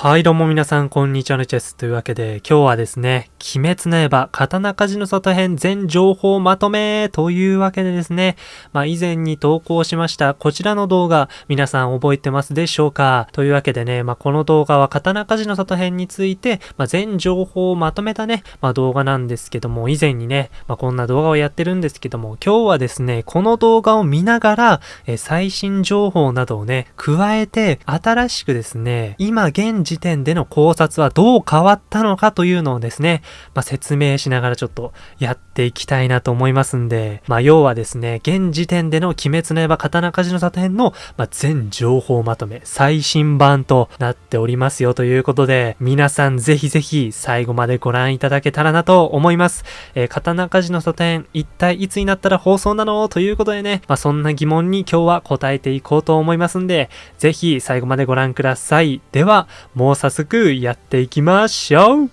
はい、どうも皆さん、こんにちは、のチェス。というわけで、今日はですね、鬼滅の刃、刀鍛冶の里編全情報まとめというわけでですね、まあ、以前に投稿しました、こちらの動画、皆さん覚えてますでしょうかというわけでね、まあ、この動画は刀鍛冶の里編について、まあ、全情報をまとめたね、まあ、動画なんですけども、以前にね、まあ、こんな動画をやってるんですけども、今日はですね、この動画を見ながら、え最新情報などをね、加えて、新しくですね、今現時点での考察はどう変わったのかというのをですね、まあ、説明しながらちょっとやっていきたいなと思いますんで、まあ、要はですね、現時点での鬼滅の刃刀鍛冶の里編の、まあ、全情報まとめ、最新版となっておりますよということで、皆さんぜひぜひ最後までご覧いただけたらなと思います。えー、刀鍛冶の里編、一体いつになったら放送なのということでね、まあ、そんな疑問に今日は答えていこうと思いますんで、ぜひ最後までご覧ください。では、もう早速やっていきましょう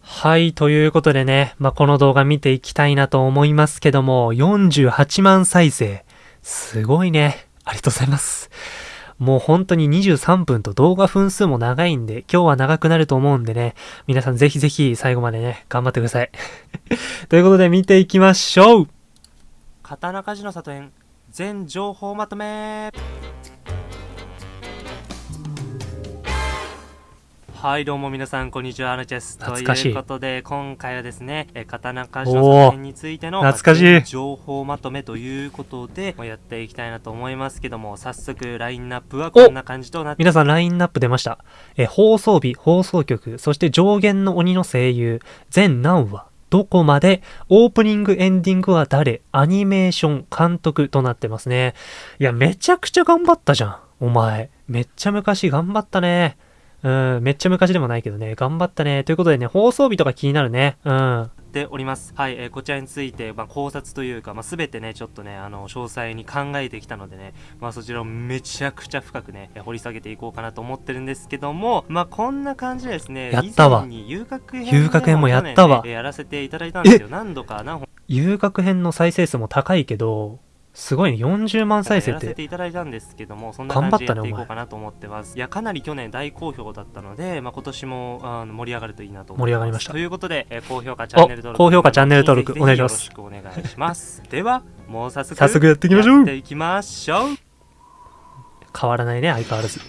はい、ということでね、まあ、この動画見ていきたいなと思いますけども、48万再生。すごいね。ありがとうございます。もう本当に23分と動画分数も長いんで、今日は長くなると思うんでね、皆さんぜひぜひ最後までね、頑張ってください。ということで見ていきましょう刀鍛冶の里園全情報まとめはいどうも皆さんこんにちはアルチェス。ということで今回はですね刀鍛冶の作品についての懐かしい。情報まとめということでやっていきたいなと思いますけども早速ラインナップはこんな感じとなって。皆さんラインナップ出ました。え放送日放送局そして上限の鬼の声優全何話どこまで、オープニング、エンディングは誰、アニメーション、監督となってますね。いや、めちゃくちゃ頑張ったじゃん、お前。めっちゃ昔頑張ったね。うん、めっちゃ昔でもないけどね、頑張ったね。ということでね、放送日とか気になるね。うん。ております。はい、えー、こちらについて、まあ、考察というか、まあ、全てね、ちょっとね、あの、詳細に考えてきたのでね、まあ、そちらをめちゃくちゃ深くね、掘り下げていこうかなと思ってるんですけども、まあ、こんな感じでですね、やったわ。遊楽編、遊楽編もやったわ。やらせていただいたんですよ。何度か何本。遊楽編の再生数も高いけど、すごいね、40万再生って。やらせていただいたんですけども、そんな感じでやっていこうかなと思ってます。いや、かなり去年大好評だったので、まあ、今年もあの盛り上がるといいなと思います。盛り上がりました。ということで、えー、高評価、チャンネル登録。高評価、チャンネル登録、お願いします。よろしくお願いします。では、もう早速、早速やっていきましょう。やっていきましょう。変わらないね、相変わらず。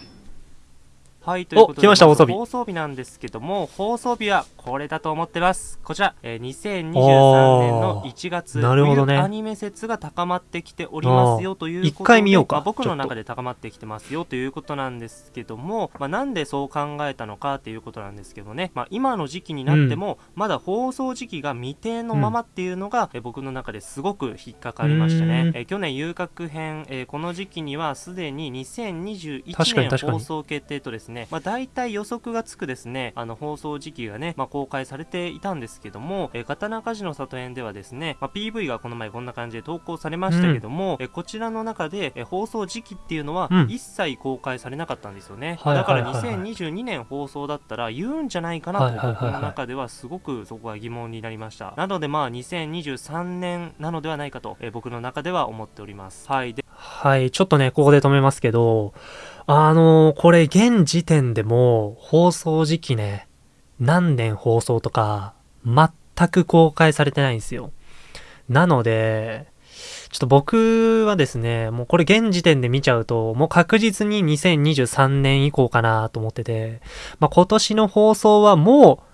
はい、ということで、来ました放送日放送日なんですけども、放送日はこれだと思ってます。こちら、えー、2023年の1月、なるほどね、アニメ説が高まってきておりますよということで、一回見ようか、まあ、僕の中で高まってきてますよということなんですけども、まあ、なんでそう考えたのかっていうことなんですけどね、まあ、今の時期になっても、まだ放送時期が未定のままっていうのが、うん、え僕の中ですごく引っかかりましたね。え去年遊郭編、えー、この時期にはすでに2021年放送決定とですね、まあ、大体予測がつくですね、あの放送時期がね、まあ、公開されていたんですけども、えー、刀鍛冶の里園ではですね、まあ、PV がこの前こんな感じで投稿されましたけども、うん、えこちらの中で、え放送時期っていうのは一切公開されなかったんですよね。だから2022年放送だったら言うんじゃないかなと、僕の中ではすごくそこは疑問になりました。なのでまあ2023年なのではないかと、え僕の中では思っております。はい。ではい、ちょっとね、ここで止めますけど、あのー、これ現時点でも放送時期ね、何年放送とか全く公開されてないんですよ。なので、ちょっと僕はですね、もうこれ現時点で見ちゃうと、もう確実に2023年以降かなと思ってて、まあ、今年の放送はもう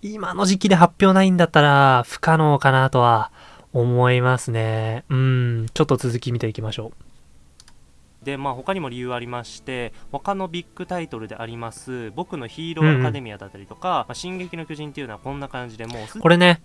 今の時期で発表ないんだったら不可能かなとは思いますね。うん、ちょっと続き見ていきましょう。で、まあ、他にも理由ありまして他のビッグタイトルであります僕のヒーローアカデミアだったりとか、うんまあ、進撃の巨人っていうのはこんな感じでもうこれね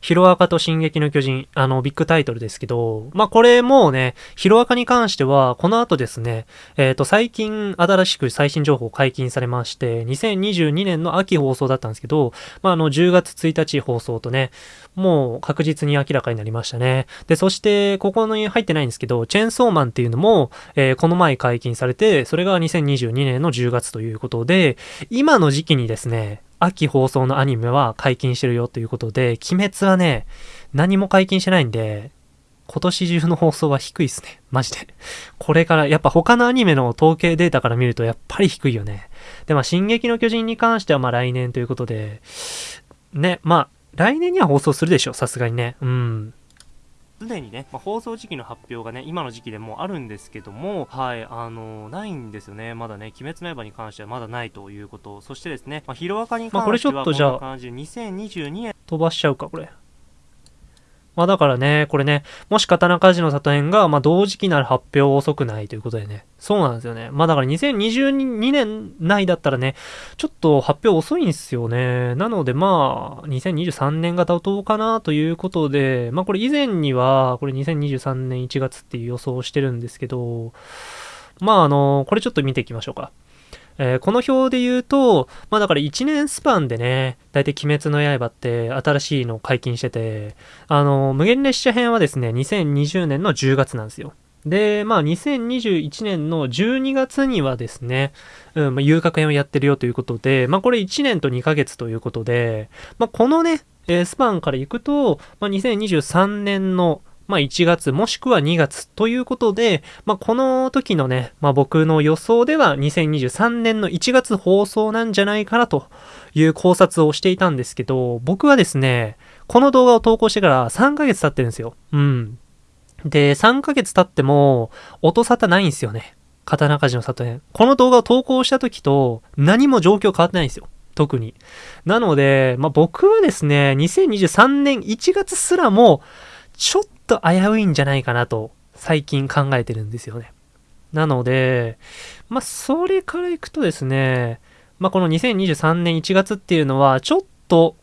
ヒロアカと進撃の巨人、あの、ビッグタイトルですけど、まあ、これもうね、ヒロアカに関しては、この後ですね、えっ、ー、と、最近、新しく最新情報解禁されまして、2022年の秋放送だったんですけど、まあ、あの、10月1日放送とね、もう確実に明らかになりましたね。で、そして、ここに入ってないんですけど、チェーンソーマンっていうのも、えー、この前解禁されて、それが2022年の10月ということで、今の時期にですね、秋放送のアニメは解禁してるよということで、鬼滅はね、何も解禁してないんで、今年中の放送は低いっすね。マジで。これから、やっぱ他のアニメの統計データから見るとやっぱり低いよね。で、まあ、進撃の巨人に関してはまあ来年ということで、ね、まあ、来年には放送するでしょ、さすがにね。うん。すでにね、まあ、放送時期の発表がね、今の時期でもあるんですけども、はい、あのー、ないんですよね。まだね、鬼滅の刃に関してはまだないということ。そしてですね、まあ、ヒロアカに関してはこんな感じで、2022年。飛ばしちゃうか、これ。まあだからね、これね、もし刀鍛冶の里編が、まあ同時期なら発表遅くないということでね。そうなんですよね。まあだから2022年内だったらね、ちょっと発表遅いんですよね。なのでまあ、2023年が妥当かなということで、まあこれ以前には、これ2023年1月っていう予想をしてるんですけど、まああの、これちょっと見ていきましょうか。えー、この表で言うと、まあだから1年スパンでね、だいたい鬼滅の刃って新しいのを解禁してて、あの、無限列車編はですね、2020年の10月なんですよ。で、まあ2021年の12月にはですね、うん、まあ、遊郭編をやってるよということで、まあこれ1年と2ヶ月ということで、まあこのね、えー、スパンから行くと、まあ2023年のまあ1月もしくは2月ということで、まあこの時のね、まあ僕の予想では2023年の1月放送なんじゃないかなという考察をしていたんですけど、僕はですね、この動画を投稿してから3ヶ月経ってるんですよ。うん。で、3ヶ月経っても、音沙汰ないんですよね。刀鍛冶の里編。この動画を投稿した時と何も状況変わってないんですよ。特に。なので、まあ、僕はですね、2023年1月すらも、ちょっと危ういんじゃないかなと最近考えてるんですよね。なので、まあ、それからいくとですね、まあ、この2023年1月っていうのは、ちょっと、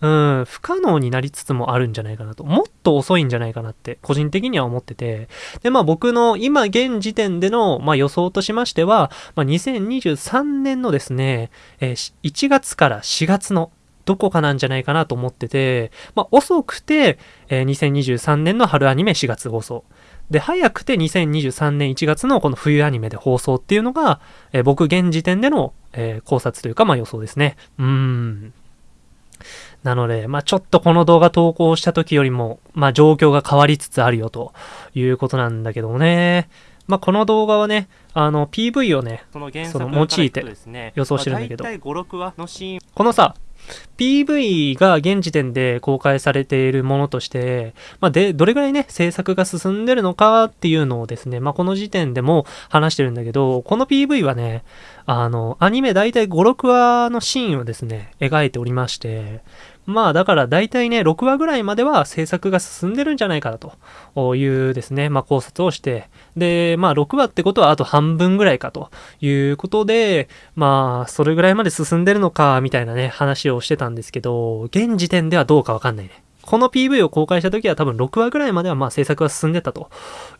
うん、不可能になりつつもあるんじゃないかなと。もっと遅いんじゃないかなって、個人的には思ってて。で、まあ僕の今現時点での、まあ、予想としましては、まあ、2023年のですね、えー、1月から4月のどこかなんじゃないかなと思ってて、まあ、遅くて、えー、2023年の春アニメ4月放送。で、早くて2023年1月のこの冬アニメで放送っていうのが、えー、僕現時点での、えー、考察というか、まあ予想ですね。うーん。なので、まあちょっとこの動画投稿した時よりも、まあ状況が変わりつつあるよということなんだけどね。まあ、この動画はね、あの、PV をね、その用いて予想してるんだけど、このさ、PV が現時点で公開されているものとして、まあ、で、どれぐらいね、制作が進んでるのかっていうのをですね、まあ、この時点でも話してるんだけど、この PV はね、あの、アニメ大体5、6話のシーンをですね、描いておりまして、まあだから大体ね、6話ぐらいまでは制作が進んでるんじゃないかなというですね、まあ考察をして、で、まあ6話ってことはあと半分ぐらいかということで、まあそれぐらいまで進んでるのか、みたいなね、話をしてたんですけど、現時点ではどうかわかんないね。この PV を公開した時は多分6話ぐらいまではまあ制作が進んでたと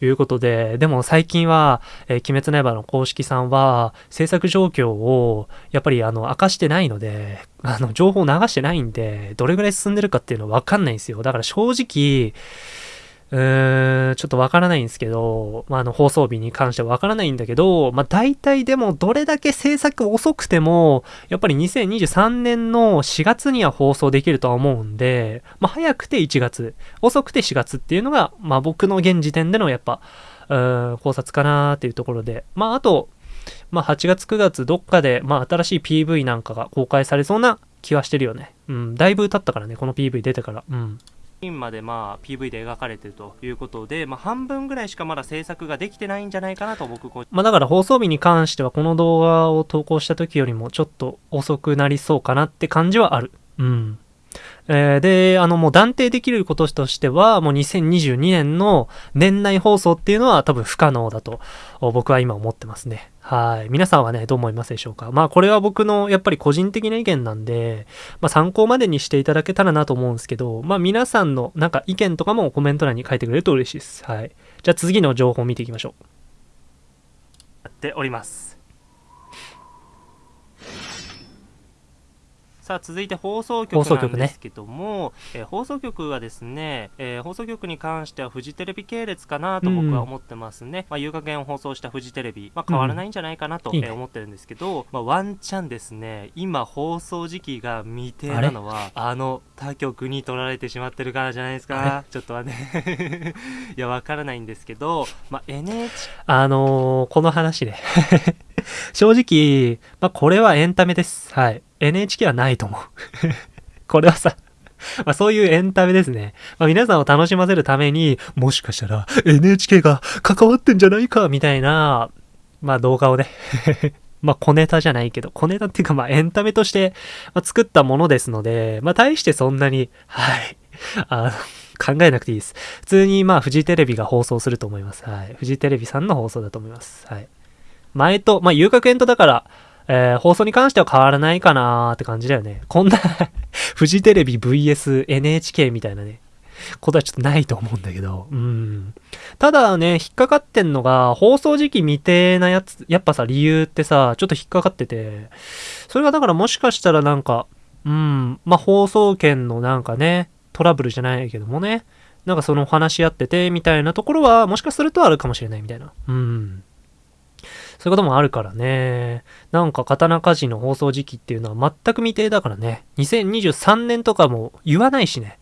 いうことで、でも最近は、えー、鬼滅の刃の公式さんは制作状況をやっぱりあの明かしてないので、あの情報を流してないんで、どれぐらい進んでるかっていうのはわかんないんですよ。だから正直、ーん、ちょっとわからないんですけど、まあ、あの、放送日に関してはわからないんだけど、まあ、大体でもどれだけ制作遅くても、やっぱり2023年の4月には放送できるとは思うんで、まあ、早くて1月、遅くて4月っていうのが、まあ、僕の現時点でのやっぱ、うーん、考察かなーっていうところで、まあ、あと、まあ、8月9月どっかで、まあ、新しい PV なんかが公開されそうな気はしてるよね。うん、だいぶ経ったからね、この PV 出てから。うん。ンまでまあ PV で描かれてるということで、まあ、半分ぐらいしかまだ制作ができてないんじゃないかなと僕まあだから放送日に関してはこの動画を投稿した時よりもちょっと遅くなりそうかなって感じはある。うん。え、で、あの、もう断定できることとしては、もう2022年の年内放送っていうのは多分不可能だと僕は今思ってますね。はい。皆さんはね、どう思いますでしょうか？まあこれは僕のやっぱり個人的な意見なんで、まあ参考までにしていただけたらなと思うんですけど、まあ皆さんのなんか意見とかもコメント欄に書いてくれると嬉しいです。はい。じゃあ次の情報を見ていきましょう。やっております。さあ続いて放送局なんですけども、ね。えー、放送局はですね、えー、放送局に関してはフジテレビ系列かなと僕は思ってますね、うん、まあ、遊楽園を放送したフジテレビ、まあ、変わらないんじゃないかなと、うん、えー、思ってるんですけど、まあ、ワンチャンですね今放送時期が未定なのはあの他局に取られてしまってるからじゃないですか。ちょっとはね。いやわからないんですけど、まあ、NHK あのー、この話ね 正直、まあ、これはエンタメです。はい。NHK はないと思う。これはさ、まあそういうエンタメですね。まあ皆さんを楽しませるために、もしかしたら NHK が関わってんじゃないか、みたいな、まあ動画をね まあ小ネタじゃないけど、小ネタっていうかまあエンタメとして、作ったものですので、まあ大してそんなに、はい、あの、考えなくていいです。普通にまあフジテレビが放送すると思います。はい。フジテレビさんの放送だと思います。はい。前と、まあ遊楽園とだから、えー、放送に関しては変わらないかなーって感じだよね。こんな フジテレビ VS NHK みたいなね、ことはちょっとないと思うんだけど、うん。ただね、引っかかってんのが、放送時期未定なやつ、やっぱさ、理由ってさ、ちょっと引っかかってて、それがだからもしかしたらなんか、うん、まあ、放送権のなんかね、トラブルじゃないけどもね、なんかその話し合ってて、みたいなところは、もしかするとあるかもしれないみたいな。うん。そういうこともあるからね。なんか刀鍛冶の放送時期っていうのは全く未定だからね。2023年とかも言わないしね。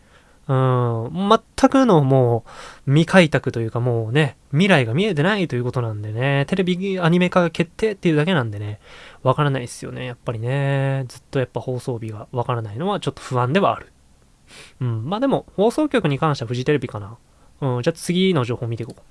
うん、全くのもう未開拓というかもうね、未来が見えてないということなんでね、テレビアニメ化が決定っていうだけなんでね、わからないですよね、やっぱりね。ずっとやっぱ放送日がわからないのはちょっと不安ではある。うん、まあでも放送局に関してはフジテレビかな。うん、じゃあ次の情報見ていこう。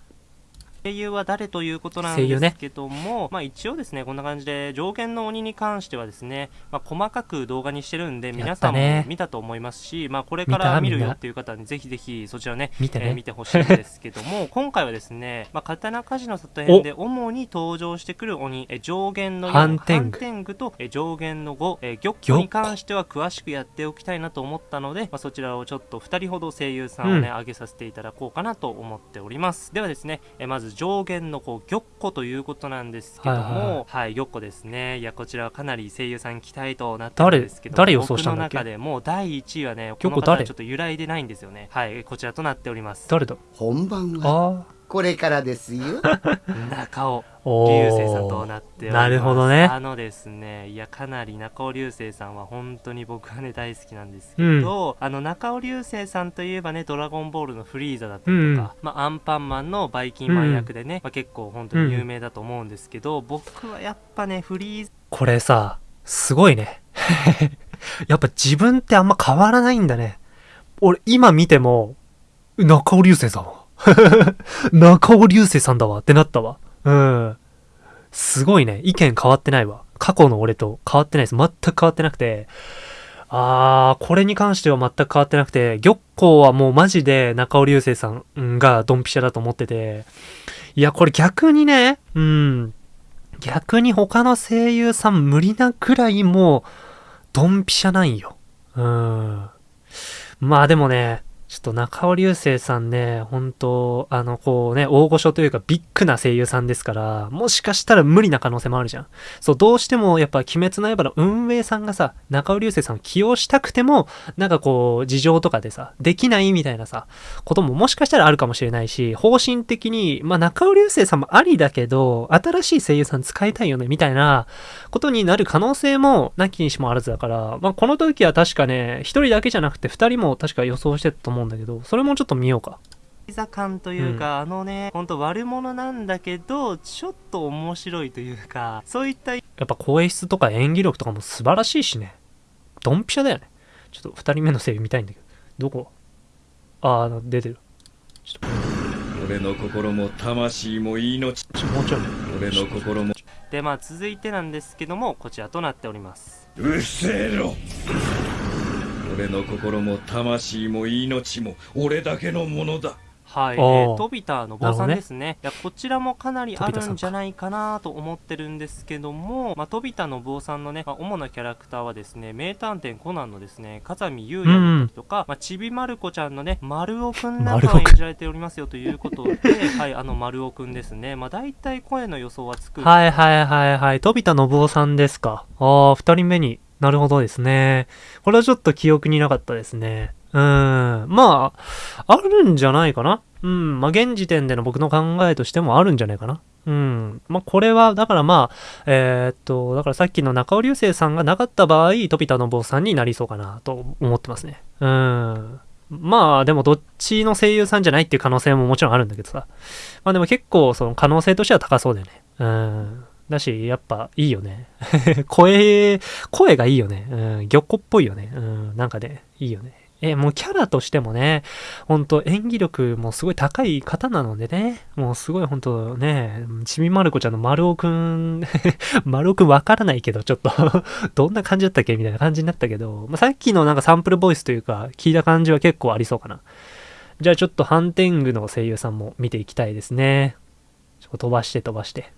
声優は誰ということなんですけども、ね、まあ一応ですね、こんな感じで上限の鬼に関してはですね、まあ細かく動画にしてるんで、皆さんも見たと思いますし、まあこれから見るよっていう方にぜひぜひそちらね、見て、ね。えー、見てほしいんですけども、今回はですね、まあ刀鍛冶の里編で主に登場してくる鬼、え上限の4、ハンテングとえ上限の5、え玉子に関しては詳しくやっておきたいなと思ったので、まあそちらをちょっと2人ほど声優さんをね、うん、上げさせていただこうかなと思っております。ではですね、えまず上限のこう玉子ということなんですけども、はい、はいはい、玉子ですね。いや、こちらはかなり声優さん期待となってるんですけど、誰予想したんだっけ？僕の中でもう第1位はね、この方はちょっと揺らいでないんですよね。はい、こちらとなっております。誰だ？本番はこれからですよ。中尾流星さんとなっております。なるほどね。あのですねいやかなり中尾流星さんは本当に僕はね大好きなんですけど、うん、あの中尾流星さんといえばね「ドラゴンボール」のフリーザだったりとか、うん、まあ、アンパンマンのバイキンマン役でね、うん、まあ、結構本当に有名だと思うんですけど、僕はやっぱねフリーザこれさすごいね。やっぱ自分ってあんま変わらないんだね。俺今見ても中尾流星さんは 中尾流星さんだわってなったわ。うん。すごいね。意見変わってないわ。過去の俺と変わってないです。全く変わってなくて。あー、これに関しては全く変わってなくて、玉子はもうマジで中尾流星さんがドンピシャだと思ってて。いや、これ逆にね、うん。逆に他の声優さん無理なくらいもう、ドンピシャなんよ。うん。まあでもね、ちょっと中尾流星さんね、本当あの、こうね、大御所というかビッグな声優さんですから、もしかしたら無理な可能性もあるじゃん。そう、どうしてもやっぱ鬼滅の刃の運営さんがさ、中尾流星さんを起用したくても、なんかこう、事情とかでさ、できないみたいなさ、ことももしかしたらあるかもしれないし、方針的に、まあ中尾流星さんもありだけど、新しい声優さん使いたいよね、みたいなことになる可能性もなきにしもあらずだから、まあこの時は確かね、一人だけじゃなくて二人も確か予想してたと思う思うんだけど、それもちょっと見ようか。ピザ感というか、うん、あのね、ほんと悪者なんだけど、ちょっと面白いというか、そういった。やっぱ声質とか演技力とかも素晴らしいしね。ドンピシャだよね。ちょっと2人目の声優見たいんだけど。どこ？ああ、出てる。ちょっと。俺の心も魂も命。もうちょい。俺の心も。で、まあ続いてなんですけども、こちらとなっております。うっせえろ俺の心も魂も命も俺だけのものだ。はい、えー、飛びたの坊さんですね、ね、いやこちらもかなりあるんじゃないかなと思ってるんですけども、まあ、飛田の坊さんのね、まあ、主なキャラクターはですね名探偵コナンのですね風見優也とか、うん、まあ、ちびまる子ちゃんのね丸尾くんなんかを演じられておりますよということで はいあの丸尾くんですね。まあ大体声の予想はつくはいはいはいはい。飛田信夫さんですか。ああ2人目になるほどですね。これはちょっと記憶になかったですね。うん。まあ、あるんじゃないかな。うん。まあ、現時点での僕の考えとしてもあるんじゃないかな。うん。まあ、これは、だからまあ、えー、っと、だからさっきの中尾流星さんがなかった場合、飛田の坊さんになりそうかなと思ってますね。うん。まあ、でもどっちの声優さんじゃないっていう可能性ももちろんあるんだけどさ。まあでも結構その可能性としては高そうだよね。うん。だし、やっぱいいよね。声、声がいいよね。うん。玉子っぽいよね。うん。なんかね、いいよね。え、もうキャラとしてもね、ほんと演技力もすごい高い方なのでね、もうすごいほんとね、ちびまる子ちゃんの丸尾くん、丸尾くんわからないけど、ちょっと どんな感じだったっけ？みたいな感じになったけど、まあ、さっきのなんかサンプルボイスというか、聞いた感じは結構ありそうかな。じゃあちょっとハンテングの声優さんも見ていきたいですね。ちょっと飛ばして飛ばして。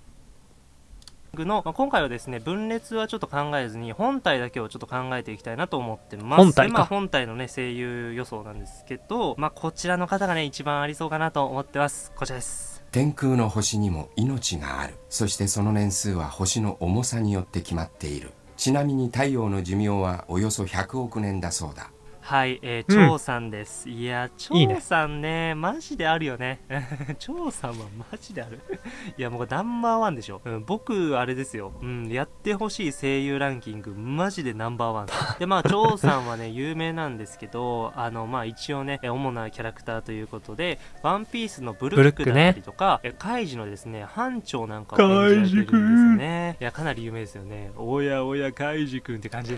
の、まあ、今回はですね分裂はちょっと考えずに本体だけをちょっと考えていきたいなと思ってます。本体まあ、本体のね声優予想なんですけど、まあ、こちらの方がね一番ありそうかなと思ってます。こちらです。天空の星にも命がある。そしてその年数は星の重さによって決まっている。ちなみに太陽の寿命はおよそ100億年だそうだはい、えー、張さんです。いや、張さんね、いいねマジであるよね。張さんはマジである。いや、もうナンバーワンでしょ。うん、僕、あれですよ。うん、やってほしい声優ランキング、マジでナンバーワン。で、まあ、張さんはね、有名なんですけど、あの、まあ、一応ね、主なキャラクターということで、ワンピースのブルックだったりとか、ね、カイジのですね、班長なんかを演じられてるんですね。いや、かなり有名ですよね。おやおや、カイジ君って感じ。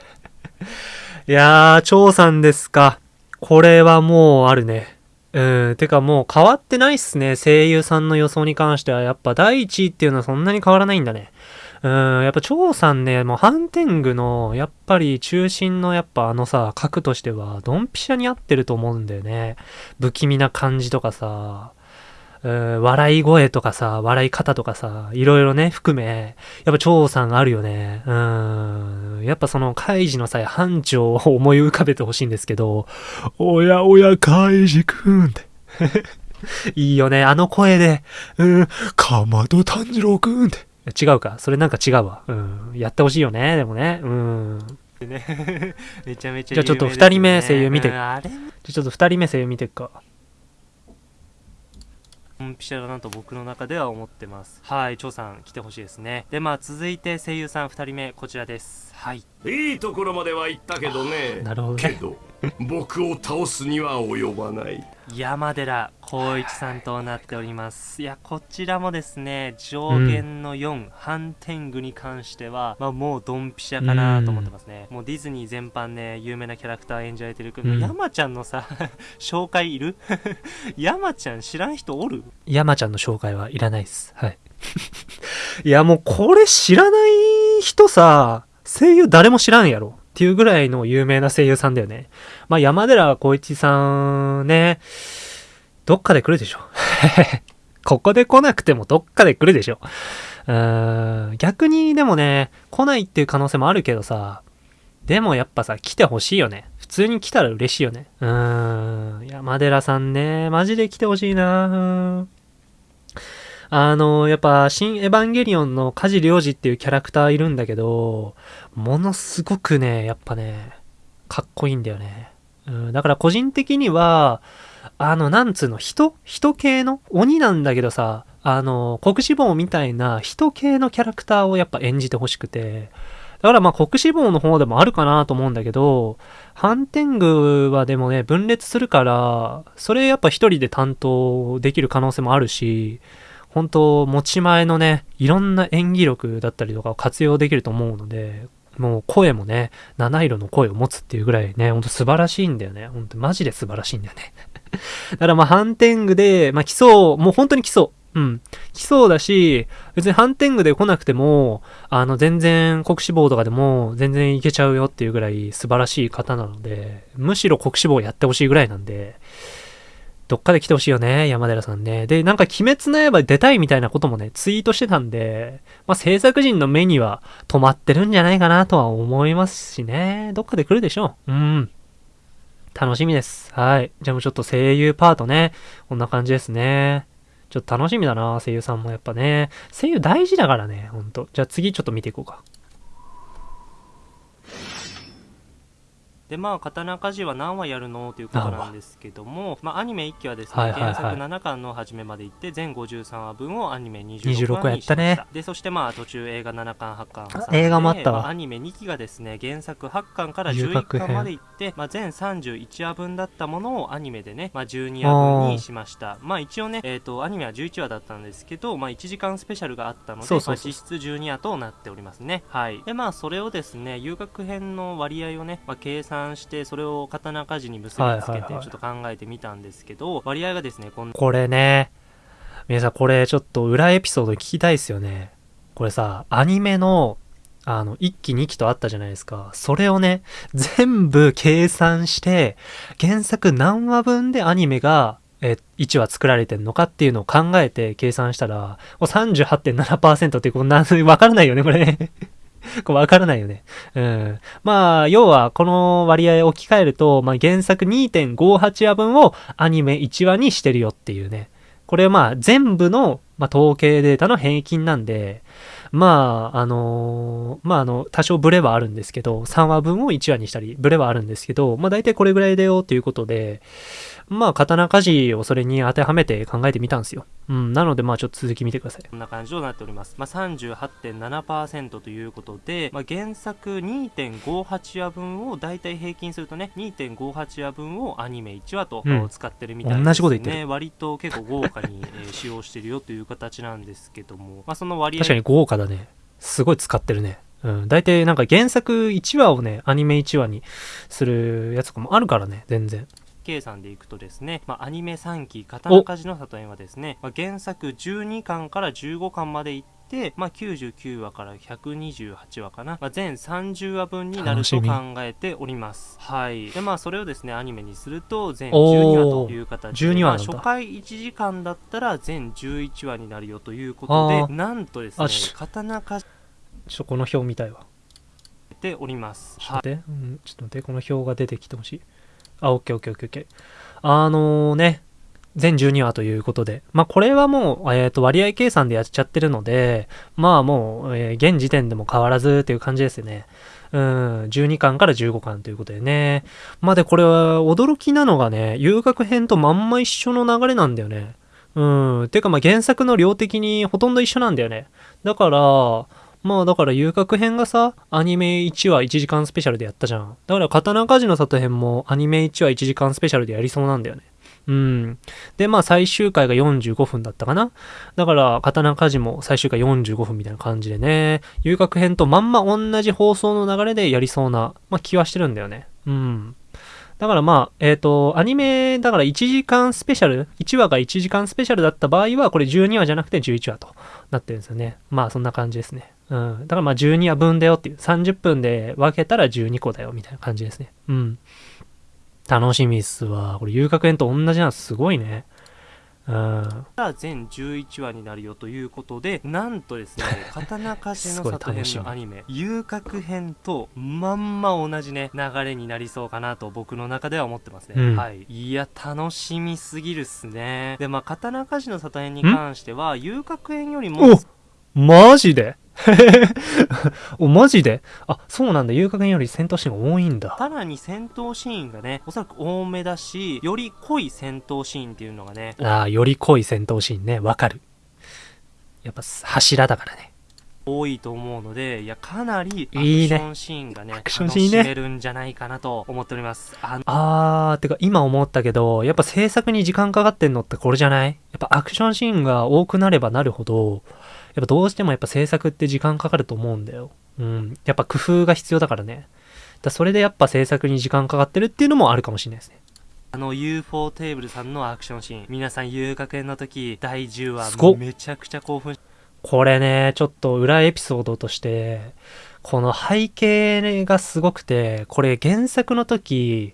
いやー、張さんですか。これはもうあるね。うん、てかもう変わってないっすね。声優さんの予想に関しては。やっぱ第1位っていうのはそんなに変わらないんだね。うん、やっぱ張さんね、もうハンテングの、やっぱり中心のやっぱあのさ、核としては、ドンピシャに合ってると思うんだよね。不気味な感じとかさ、笑い声とかさ、笑い方とかさ、いろいろね、含め、やっぱ張さんあるよね。うん。やっぱその、カイジの際、班長を思い浮かべてほしいんですけど、おやおや、カイジくんって。いいよね、あの声で、うん、かまど炭治郎くんって。違うか、それなんか違うわ。うん。やってほしいよね、でもね。うん。ね、めちゃめちゃ、ね、じゃあちょっと二人目声優見て、うん、じゃあちょっと二人目声優見てっか。ドンピシャだなと僕の中では思ってます。はい張さん来てほしいですね。でまあ続いて声優さん2人目こちらです。はい。いいところまでは行ったけどね。なるほど、ね、けど僕を倒すには及ばない山寺宏一さんとなっております。い。やこちらもですね上限の4、うん、ハンテングに関しては、まあ、もうドンピシャかなと思ってますね、もうディズニー全般ね有名なキャラクター演じられてるけど、うん、山ちゃんのさ 紹介いる？山ちゃん知らん人おる？山ちゃんの紹介はいらないっす。はい。いやもうこれ知らない人さ声優誰も知らんやろっていうぐらいの有名な声優さんだよね。まあ、山寺宏一さんね、どっかで来るでしょ。ここで来なくてもどっかで来るでしょ。うーん、逆にでもね、来ないっていう可能性もあるけどさ、でもやっぱさ、来てほしいよね。普通に来たら嬉しいよね。うーん、山寺さんね、マジで来てほしいなあの、やっぱ、新エヴァンゲリオンの梶良治っていうキャラクターいるんだけど、ものすごくね、やっぱね、かっこいいんだよね。うん、だから個人的には、あの、なんつうの、人人系の鬼なんだけどさ、あの、国志望みたいな人系のキャラクターをやっぱ演じてほしくて、だからまあ国志望の方でもあるかなと思うんだけど、ハンテングはでもね、分裂するから、それやっぱ一人で担当できる可能性もあるし、本当持ち前のね、いろんな演技力だったりとかを活用できると思うので、もう声もね、七色の声を持つっていうぐらいね、ほんと素晴らしいんだよね。ほんとマジで素晴らしいんだよね。だからまあ、ハンテングで、まあ、基礎、もう本当に基礎。うん。基礎だし、別にハンテングで来なくても、あの、全然国志望とかでも全然いけちゃうよっていうぐらい素晴らしい方なので、むしろ国志望やってほしいぐらいなんで、どっかで来てほしいよね、山寺さんね。で、なんか鬼滅の刃出たいみたいなこともね、ツイートしてたんで、まあ、制作陣の目には止まってるんじゃないかなとは思いますしね。どっかで来るでしょう。うん。楽しみです。はい。じゃあもうちょっと声優パートね。こんな感じですね。ちょっと楽しみだな、声優さんもやっぱね。声優大事だからね、ほんと。じゃあ次ちょっと見ていこうか。で、まあ、刀鍛冶は何話やるのということなんですけども、まあ、アニメ1期はですね、はいはいはい原作7巻の初めまで行って、全53話分をアニメ26 26話にしました。やったねで、そしてまあ、途中映画7巻、8巻挟んあで映画もあったわまアニメ2期がですね、原作8巻から11遊郭編巻まで行って、まあ、全31話分だったものをアニメでね、まあ、12話分にしました。まあ、一応ね、えっ、と、アニメは11話だったんですけど、まあ、1時間スペシャルがあったので、そうそうそうまあ、実質12話となっておりますね。はい。で、まあ、それをですね、遊郭編の割合をね、まあ、計算して、それを刀鍛冶に結びつけて、ちょっと考えてみたんですけど、割合がですね、こんなこれね、皆さんこれちょっと裏エピソード聞きたいですよね。これさ、アニメの、あの、1期2期とあったじゃないですか。それをね、全部計算して、原作何話分でアニメが、え、1話作られてんのかっていうのを考えて計算したら、もう38.7%ってこんな、わからないよね、これね。こわからないよね。うん。まあ、要は、この割合置き換えると、まあ、原作2.58話分をアニメ1話にしてるよっていうね。これまあ、全部の、まあ、統計データの平均なんで、まあ、あのーまあ、あの、多少ブレはあるんですけど、3話分を1話にしたり、ブレはあるんですけど、まあ、大体これぐらいだよっていうことで、まあ、刀鍛冶をそれに当てはめて考えてみたんですよ。うん。なので、まあ、ちょっと続き見てください。こんな感じとなっております。まあ、38.7%ということで、まあ、原作2.58話分を大体平均するとね、2.58話分をアニメ1話とうん使ってるみたいですね。同じこと言ってる割と結構豪華に、えー 使用してるよという形なんですけども、まあ、その割合確かに豪華だね。すごい使ってるね。うん。大体なんか原作1話をね、アニメ1話にするやつとかもあるからね、全然。計算でいくとですね、まあ、アニメ3期「刀鍛冶の里園」はですね、まあ、原作12巻から15巻までいって、まあ、99話から128話かな、まあ、全30話分になると考えております。はい。でまあそれをですねアニメにすると全12話という形で、12話まあ、初回1時間だったら全11話になるよということでなんとですね刀鍛冶ちょっとこの表見たいわ。ております。ちょっと待って、うん、ちょっと待って、この表が出てきてほしい。あ、オッケーオッケーオッケーオッケー。あのね、全12話ということで。まあ、これはもう、えっ、と、割合計算でやっちゃってるので、まあもう、えー現時点でも変わらずっていう感じですよね。うん、12巻から15巻ということでね。まあで、これは驚きなのがね、遊楽編とまんま一緒の流れなんだよね。うん、てかまあ原作の量的にほとんど一緒なんだよね。だから、まあだから遊郭編がさ、アニメ1話1時間スペシャルでやったじゃん。だから刀鍛冶の里編もアニメ1話1時間スペシャルでやりそうなんだよね。うん。で、まあ最終回が45分だったかな。だから刀鍛冶も最終回45分みたいな感じでね、遊郭編とまんま同じ放送の流れでやりそうな、まあ気はしてるんだよね。うん。だからまあ、えっ、と、アニメ、だから1時間スペシャル、1話が1時間スペシャルだった場合は、これ12話じゃなくて11話となってるんですよね。まあそんな感じですね。うん。だからまあ12話分だよっていう、30分で分けたら12個だよみたいな感じですね。うん。楽しみっすわ。これ遊楽園と同じなのすごいね。うん。が全11話になるよということでなんとですね 刀鍛冶の里編のアニメ遊郭編とまんま同じね流れになりそうかなと僕の中では思ってますね、うんはいいや楽しみすぎるっすねでまあ刀鍛冶の里編に関しては遊郭編よりもおマジで？お、マジで？あ、そうなんだ。遊楽園より戦闘シーンが多いんだ。さらに戦闘シーンがねおそらく多めだしより濃い戦闘シーンっていうのがねああ、より濃い戦闘シーンね。わかる。やっぱ柱だからね。多いと思うのでいやかなりアクいいねションシーンがねアクションシーンね楽しめるんじゃないかなと思っておりますあのあー、てか今思ったけど、やっぱ制作に時間かかってんのってこれじゃない？やっぱアクションシーンが多くなればなるほど、やっぱどうしてもやっぱ制作って時間かかると思うんだよ。うん。やっぱ工夫が必要だからね。だそれでやっぱ制作に時間かかってるっていうのもあるかもしれないですね。あの UFO テーブルさんのアクションシーン皆さん遊楽園の時第10話めちゃくちゃ興奮しこれね、ちょっと裏エピソードとして、この背景がすごくて、これ原作の時、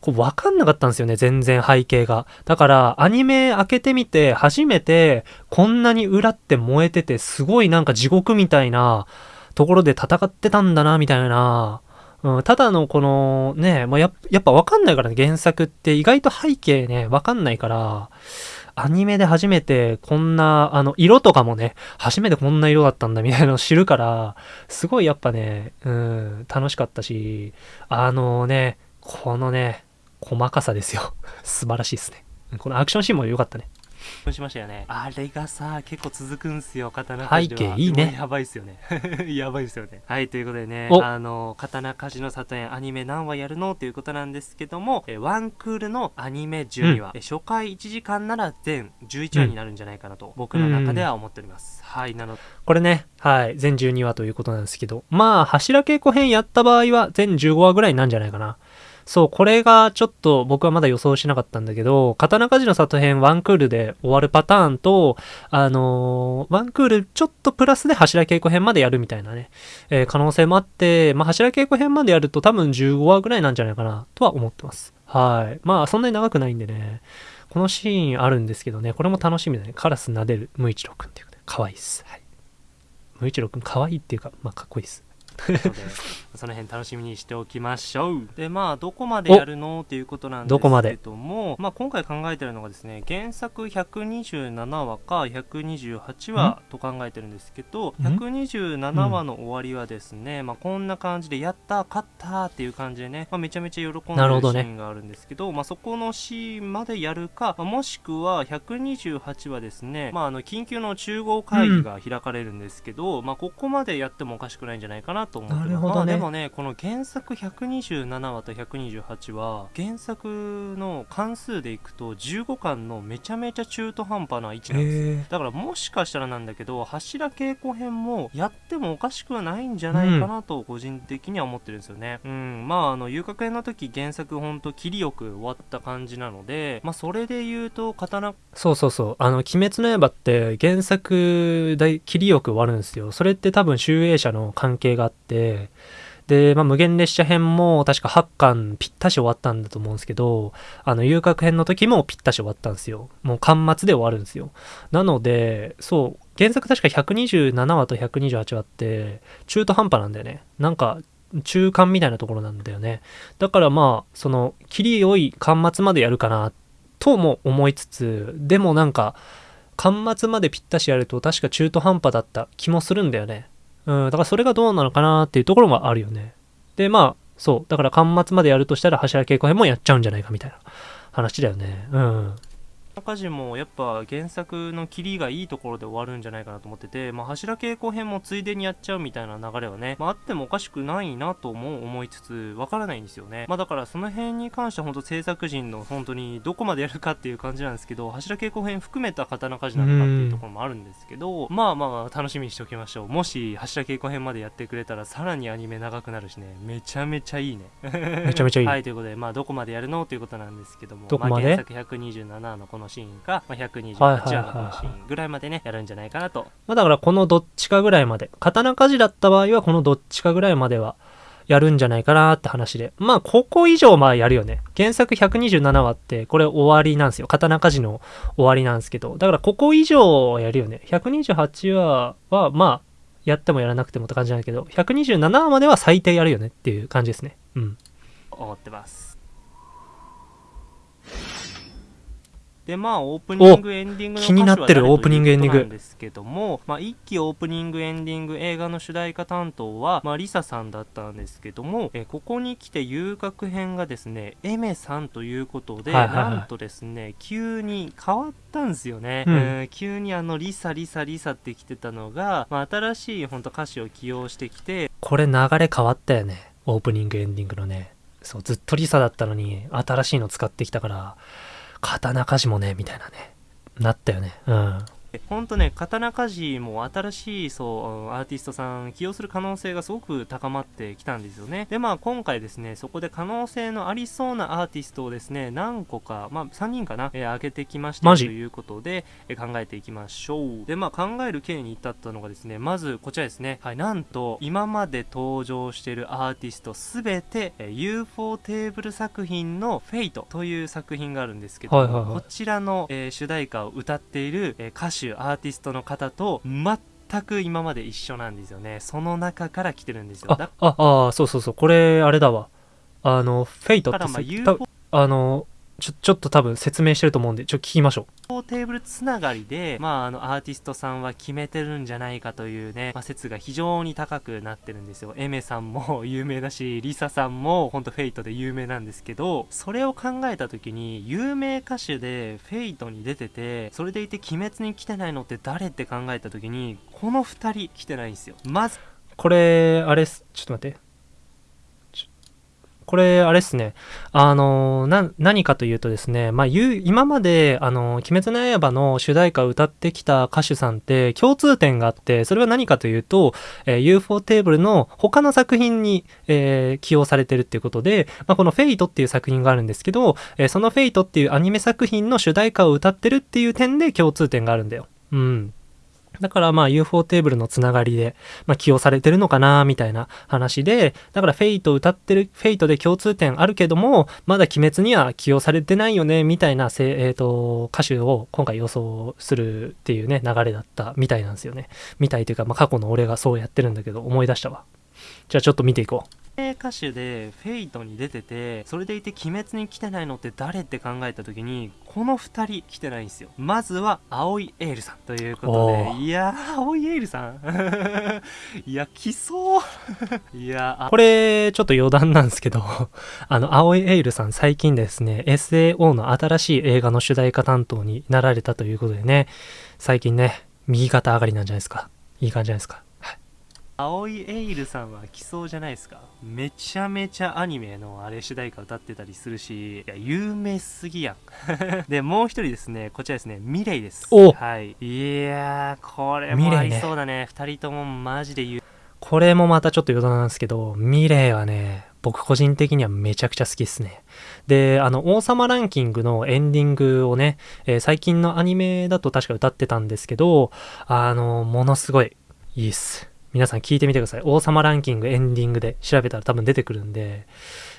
こう分かんなかったんですよね、全然背景が。だから、アニメ開けてみて、初めて、こんなに裏って燃えてて、すごいなんか地獄みたいなところで戦ってたんだな、みたいな。うん、ただのこのね、まあ、やっやっぱ分かんないからね、原作って意外と背景ね、分かんないから、アニメで初めてこんな、あの、色とかもね、初めてこんな色だったんだみたいなのを知るから、すごいやっぱね、うん、楽しかったし、あのね、このね、細かさですよ。素晴らしいですね。このアクションシーンも良かったね。しましたよね。あれがさ、結構続くんすよ、刀鍛冶背景いいね。やばいっすよね。やばいっすよね。はい、ということでね、あの、刀鍛冶の里園アニメ何話やるのということなんですけども、えワンクールのアニメ12話、うん、初回1時間なら全11話になるんじゃないかなと、僕の中では思っております。うん、はい、なのこれね、はい、全12話ということなんですけど、まあ、柱稽古編やった場合は全15話ぐらいなんじゃないかな。そう、これがちょっと僕はまだ予想しなかったんだけど、刀鍛冶の里編ワンクールで終わるパターンと、あのー、ワンクールちょっとプラスで柱稽古編までやるみたいなね、えー、可能性もあって、まあ、柱稽古編までやると多分15話ぐらいなんじゃないかなとは思ってます。はい。まあ、そんなに長くないんでね、このシーンあるんですけどね、これも楽しみだね。カラス撫でる無一郎くんっていうことで、可愛いっす。はい。無一郎くん可愛いっていうか、まあ、かっこいいっす。その辺楽しみにしておきましょう。でまあどこまでやるのっていうことなんですけどもまあ、今回考えてるのがですね原作127話か128話と考えてるんですけど127話の終わりはですね、まあ、こんな感じでやった勝ったっていう感じでね、まあ、めちゃめちゃ喜んでるシーンがあるんですけどまあ、そこのシーンまでやるか、まあ、もしくは128話ですね、まあ、あの緊急の中合会議が開かれるんですけど、うん、まあ、ここまでやってもおかしくないんじゃないかなと思ってます。なるほどね。まあ、でもね、この原作127話と128話、原作の関数でいくと15巻のめちゃめちゃ中途半端な位置なんです。だからもしかしたらなんだけど、柱稽古編もやってもおかしくはないんじゃないかなと個人的には思ってるんですよね。うん、まああの、遊郭編の時原作ほんと切りよく終わった感じなので、まあそれで言うと刀、そうそうそう、あの、鬼滅の刃って原作で切りよく終わるんですよ。それって多分集英社の関係があって、で、まあ、無限列車編も確か8巻ぴったし終わったんだと思うんですけど、あの、遊郭編の時もぴったし終わったんですよ。もう巻末で終わるんですよ。なので、そう、原作確か127話と128話って中途半端なんだよね。なんか、中間みたいなところなんだよね。だからまあ、その、切り良い巻末までやるかな、とも思いつつ、でもなんか、巻末までぴったしやると確か中途半端だった気もするんだよね。うん、だからそれがどうなのかなっていうところもあるよね。で、まあ、そう。だから端末までやるとしたら柱稽古編もやっちゃうんじゃないかみたいな話だよね。うん。家事もやっぱ原作の切りがいいところで終わるんじゃないかなと思ってて、まあ、柱稽古編もついでにやっちゃうみたいな流れはね、まあ、あってもおかしくないなとも思いつつ、わからないんですよね。まあ、だからその辺に関しては本当制作陣の本当にどこまでやるかっていう感じなんですけど、柱稽古編含めた刀鍛冶なのかっていうところもあるんですけど、まあまあ楽しみにしておきましょう。もし柱稽古編までやってくれたらさらにアニメ長くなるしね、めちゃめちゃいいね。めちゃめちゃいい。はい、ということで、まあどこまでやるのということなんですけども、どこまで、まあ、原作127のこのシーンか、まあ、128話のシーンぐらいまでね、やるんじゃないかなと。まあだからこのどっちかぐらいまで、刀鍛冶だった場合はこのどっちかぐらいまではやるんじゃないかなって話で。まあここ以上まあやるよね。原作127話ってこれ終わりなんですよ。刀鍛冶の終わりなんですけど。だからここ以上やるよね。128話はまあやってもやらなくてもって感じなんだけど、127話までは最低やるよねっていう感じですね。うん。思ってます。で、まあ、オープニング、エンディングの気になってるオープニング、エンディング。なんですけども、まあ、一期オープニング、エンディング、映画の主題歌担当は、まあ、 LiSA さんだったんですけども、えここに来て遊郭編がですね、 Aimer さんということで、はいはいはい、なんとですね、急に変わったんですよね。うん、えー、急にあの、 LiSA、LiSA、LiSA って来てたのが、まあ、新しい本当歌手を起用してきて、これ流れ変わったよね。オープニング、エンディングのね。そう、ずっと LiSA だったのに、新しいの使ってきたから、刀鍛冶もね、みたいなね、なったよね。うん。本当ね、刀鍛冶も新しいそうアーティストさん起用する可能性がすごく高まってきたんですよね。で、まあ今回ですね、そこで可能性のありそうなアーティストをですね、何個か、まあ3人かな、えー、挙げてきましたということで、えー、考えていきましょう。で、まあ考える経に至ったのがですね、まずこちらですね、はい、なんと今まで登場しているアーティストすべて、えー、UFO テーブル作品の Fate という作品があるんですけど、はいはいはい、こちらの、えー、主題歌を歌っている、えー、歌手手アーティストの方と全く今まで一緒なんですよねその中から来てるんですよあああそうそうそうこれあれだわあの Fate ってさ、まあ、あのちょ、ちょっと多分説明してると思うんで、ちょ、聞きましょう。テーブルつながりで、まあ、あの、アーティストさんは決めてるんじゃないかというね、まあ、説が非常に高くなってるんですよ。 Aimer さんも有名だし、 LiSA さんも、ほんと Fate で有名なんですけど、それを考えた時に、有名歌手で Fate に出てて、それでいて鬼滅に来てないのって誰って考えた時に、この二人来てないんですよ。まず、これ、あれちょっと待って。これ、あれっすね。あのな、何かというとですね、まあ、今まで、あの、鬼滅の刃の主題歌を歌ってきた歌手さんって共通点があって、それは何かというと、えー、UFO テーブルの他の作品に、えー、起用されてるっていうことで、まあ、この Fate っていう作品があるんですけど、えー、その Fate っていうアニメ作品の主題歌を歌ってるっていう点で共通点があるんだよ。うん。だからまあ UFO テーブルのつながりで、まあ、起用されてるのかなみたいな話で、だから Fate 歌ってる、 Fate で共通点あるけども、まだ鬼滅には起用されてないよね、みたいなせ、えっ、ー、と、歌手を今回予想するっていうね、流れだったみたいなんですよね。みたいというか、まあ過去の俺がそうやってるんだけど、思い出したわ。じゃあちょっと見ていこう。歌手で Fate に出ててそれでいて鬼滅に来てないのって誰って考えた時にこの2人来てないんですよ。まずは藍井エイルさんということでいやー青井エールさん？いや来そう。いやこれちょっと余談なんですけどあの青井エールさん最近ですね SAO の新しい映画の主題歌担当になられたということでね最近ね右肩上がりなんじゃないですか。いい感じじゃないですか青いエイルさんは来そうじゃないですか？めちゃめちゃアニメのあれ主題歌歌ってたりするし、いや、有名すぎやん。で、もう一人ですね、こちらですね、ミレイです。はい。いやー、これも合いそうだね。二、ね、人ともマジで言う。これもまたちょっと余談なんですけど、ミレイはね、僕個人的にはめちゃくちゃ好きっすね。で、あの、王様ランキングのエンディングをね、えー、最近のアニメだと確か歌ってたんですけど、あの、ものすごいいいっす。皆さん聞いてみてください。王様ランキングエンディングで調べたら多分出てくるんで、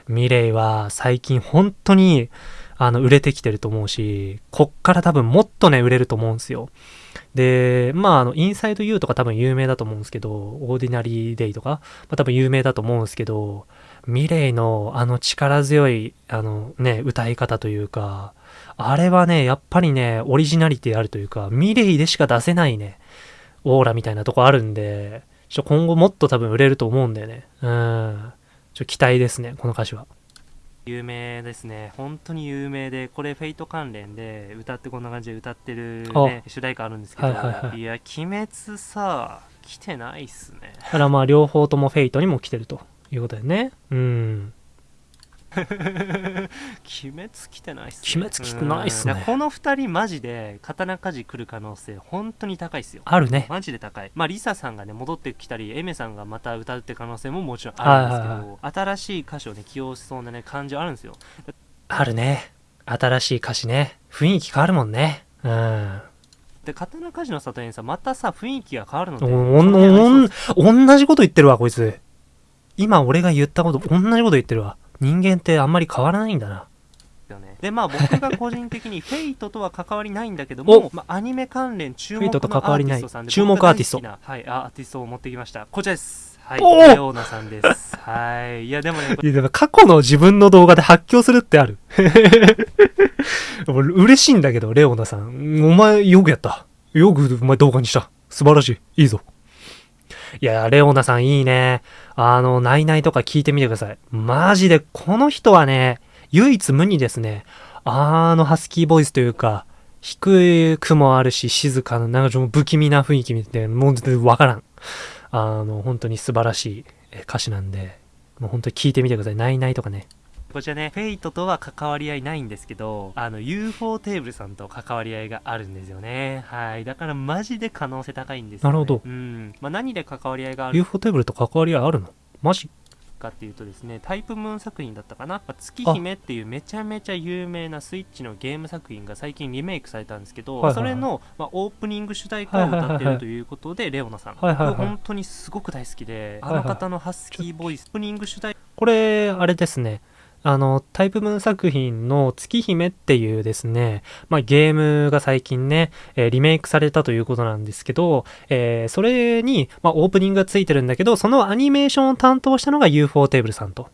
ミレイは最近本当にあの売れてきてると思うし、こっから多分もっとね、売れると思うんですよ。で、まあ、あの、インサイド U とか多分有名だと思うんですけど、オーディナリーデイとか、まあ、多分有名だと思うんですけど、ミレイのあの力強い、あのね、歌い方というか、あれはね、やっぱりね、オリジナリティあるというか、ミレイでしか出せないね、オーラみたいなとこあるんで、ちょ今後もっと多分売れると思うんだよね。うん。ちょ期待ですね、この歌手は。有名ですね。本当に有名で、これ Fate 関連で歌ってこんな感じで歌ってる、ね、主題歌あるんですけど、はいはいはい、いや、鬼滅さ、来てないっすね。だからまあ両方とも Fate にも来てるということだよね。うん。鬼滅来てないっすね。鬼滅来てないっすね。この2人マジで刀鍛冶来る可能性本当に高いっすよ。あるね。マジで高い。まあ LiSA さんがね戻ってきたり、 Aimer さんがまた歌うって可能性ももちろんあるんですけど、はいはいはい、新しい歌手をね起用しそうなね感じあるんですよ。あるね。新しい歌詞ね。雰囲気変わるもんね。うん。で刀鍛冶の里にさまたさ雰囲気が変わるのでおん同じこと言ってるわこいつ今俺が言ったこと同じこと言ってるわ人間ってあんまり変わらないんだな。でまあ僕が個人的に フェイトとは関わりないんだけども、まあ、アニメ関連注目のアーティストさんで注目アーティスト。はいアーティストを持ってきました。こちらです。はいレオーナさんです。はい。いやでもねいやでも過去の自分の動画で発狂するってある。嬉しいんだけどレオーナさん。お前よくやった。よくお前動画にした。素晴らしい。いいぞいや、レオナさんいいね。あの、ナイナイとか聞いてみてください。マジで、この人はね、唯一無二ですね。あの、ハスキーボイスというか、低くもあるし、静かな、なんかちょっと不気味な雰囲気見て、もう全然わからん。あの、本当に素晴らしい歌詞なんで、もう本当に聞いてみてください。ナイナイとかね。こちらね、フェイトとは関わり合いないんですけど、あの、UFO テーブルさんと関わり合いがあるんですよね。はい。だからマジで可能性高いんですよ、ね、なるほど。うん。まあ、何で関わり合いがある ?UFO テーブルと関わり合いあるの？マジかっていうとですね、タイプムーン作品だったかな、月姫っていうめちゃめちゃ有名なスイッチのゲーム作品が最近リメイクされたんですけど、はいはいはい、それの、まあ、オープニング主題歌を歌ってるということで、レオナさん、はいはいはい、本当にすごく大好きで、あの方のハスキーボイス、オープニング主題これ、あれですね。あの、タイプムーン作品の月姫っていうですね、まあ、ゲームが最近ね、えー、リメイクされたということなんですけど、えー、それに、まあ、オープニングがついてるんだけど、そのアニメーションを担当したのが UFO テーブルさんと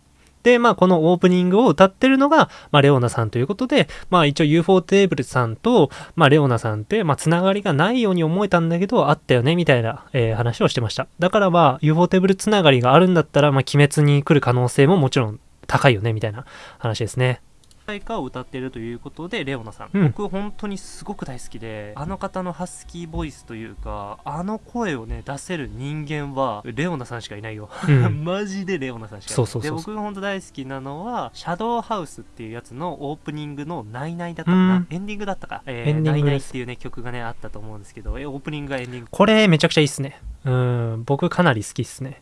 で、まあ、このオープニングを歌ってるのが、まあ、レオナさんということで、まあ、一応 UFO テーブルさんと、まあ、レオナさんって、まあ、つながりがないように思えたんだけど、あったよね、みたいな、えー、話をしてました。だからまあ、UFO テーブルつながりがあるんだったら、まあ、鬼滅に来る可能性ももちろん高いよね、みたいな話ですね。題歌を歌っているということでレオナさん、うん、僕本当にすごく大好きであの方のハスキーボイスというかあの声をね出せる人間はレオナさんしかいないよ、うん、マジでレオナさんしかいない。で僕が本当大好きなのはシャドウハウスっていうやつのオープニングの「ナイナイ」だったかな、うん、エンディングだったか「えー、ナイナイ」っていうね曲がねあったと思うんですけどえオープニングがエンディング。これめちゃくちゃいいっすね。うん。僕かなり好きっすね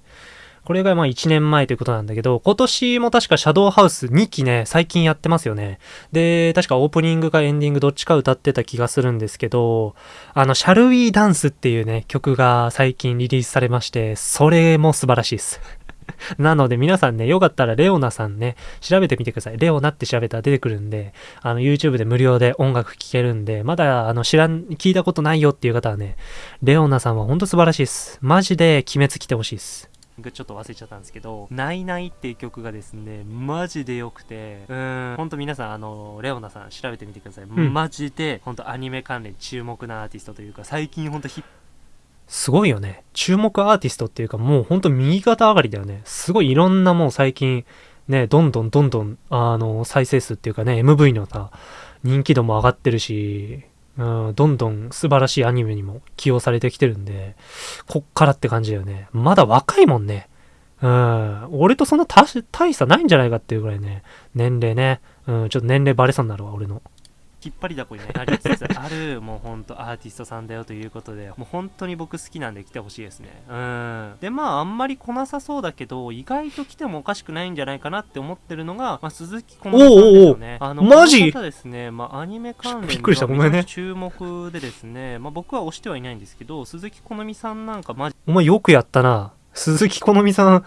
これがまあ1年前ということなんだけど、今年も確かシャドウハウス2期ね、最近やってますよね。で、確かオープニングかエンディングどっちか歌ってた気がするんですけど、あの、シャルウィーダンスっていうね、曲が最近リリースされまして、それも素晴らしいです。なので皆さんね、よかったらレオナさんね、調べてみてください。レオナって調べたら出てくるんで、あの、YouTube で無料で音楽聴けるんで、まだ、あの、知らん、聞いたことないよっていう方はね、レオナさんはほんと素晴らしいです。マジで鬼滅来てほしいです。ちょっと忘れちゃったんですけど、ナイナイっていう曲がですね、マジで良くて、うん、ほんと皆さん、あの、レオナさん調べてみてください。うん、マジで、ほんとアニメ関連注目なアーティストというか、最近ほんとヒッすごいよね。注目アーティストっていうか、もうほんと右肩上がりだよね。すごいいろんなもう最近、ね、どんどんどんどん、あの、再生数っていうかね、MV のさ、人気度も上がってるし、うん、どんどん素晴らしいアニメにも起用されてきてるんで、こっからって感じだよね。まだ若いもんね。うん、俺とそんな大差ないんじゃないかっていうぐらいね、年齢ね。うん、ちょっと年齢バレそうになるわ、俺の。引っ張りだこになりつつ。あるもうほんとアーティストさんだよということでもう本当に僕好きなんで来てほしいですね。うん。でまああんまり来なさそうだけど意外と来てもおかしくないんじゃないかなって思ってるのが、まあ、鈴木好美さんですよね。あのマジ？方ですね、まあ、アニメ関連びっくりしたごめんね。注目でですね、まあ、僕は推してはいないんですけど鈴木好美さんなんかマジ？お前よくやったな。鈴木好美さん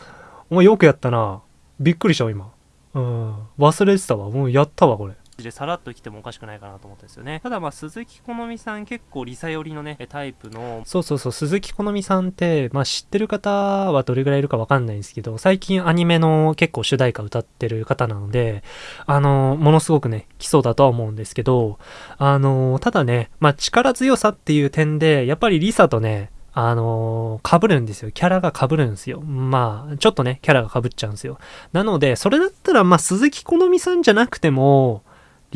お前よくやったな。びっくりした今。うん。忘れてたわ。もうやったわこれでさらっと来てもおかしくないかなと思ったんですよね。ただまあ鈴木好美さん結構リサ寄りのね、タイプの。そうそうそう、鈴木好美さんって、まあ知ってる方はどれぐらいいるかわかんないんですけど、最近アニメの結構主題歌歌ってる方なので、あの、ものすごくね、来そうだとは思うんですけど、あの、ただね、まあ力強さっていう点で、やっぱりリサとね、あのー、被るんですよ。キャラが被るんですよ。まあ、ちょっとね、キャラが被っちゃうんですよ。なので、それだったら、まあ、鈴木好美さんじゃなくても、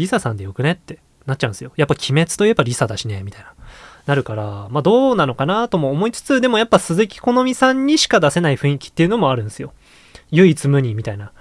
リサさんでよくねってなっちゃうんですよ。やっぱ鬼滅といえばリサだしね、みたいな。なるから、まあどうなのかなとも思いつつ、でもやっぱ鈴木好美さんにしか出せない雰囲気っていうのもあるんですよ。唯一無二みたいな。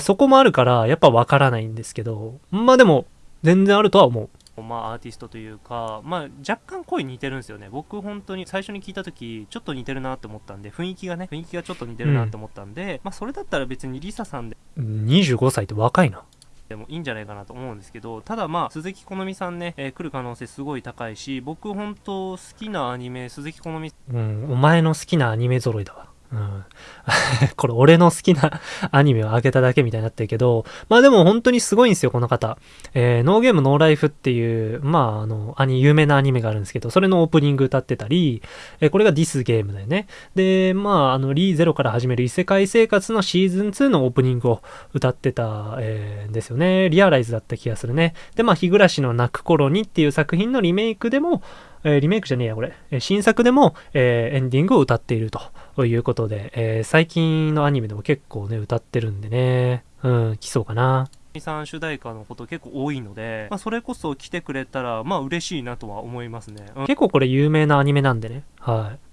そこもあるから、やっぱわからないんですけど、まあでも、全然あるとは思う。まあ、アーティストというか、まあ、若干声似てるんですよね。僕、本当に最初に聞いた時ちょっと似てるなって思ったんで、雰囲気がね、雰囲気がちょっと似てるなって思ったんで、うん、まあ、それだったら別にリサさんで。25歳って若いな。でもいいんじゃないかなと思うんですけど、ただまあ、鈴木好美さんね、えー、来る可能性すごい高いし、僕本当好きなアニメ、鈴木好美。うん、お前の好きなアニメ揃いだわ。これ俺の好きなアニメをあげただけみたいになってるけど、まあでも本当にすごいんですよ、この方。えー、ノーゲームノーライフっていう、まああの、アニ、有名なアニメがあるんですけど、それのオープニング歌ってたり、えー、これがディスゲームだよね。で、まああの、リーゼロから始める異世界生活のシーズン2のオープニングを歌ってた、えー、ですよね。リアライズだった気がするね。で、まあ、日暮らしの泣く頃にっていう作品のリメイクでも、えー、リメイクじゃねえや、これ。え新作でも、えー、エンディングを歌っているということで、えー、最近のアニメでも結構ね、歌ってるんでね、うん、来そうかな。さん主題歌のこと結構多いので、まあ、それこそ来てくれたら、まあ嬉しいなとは思いますね。うん、結構これ有名なアニメなんでね。はい。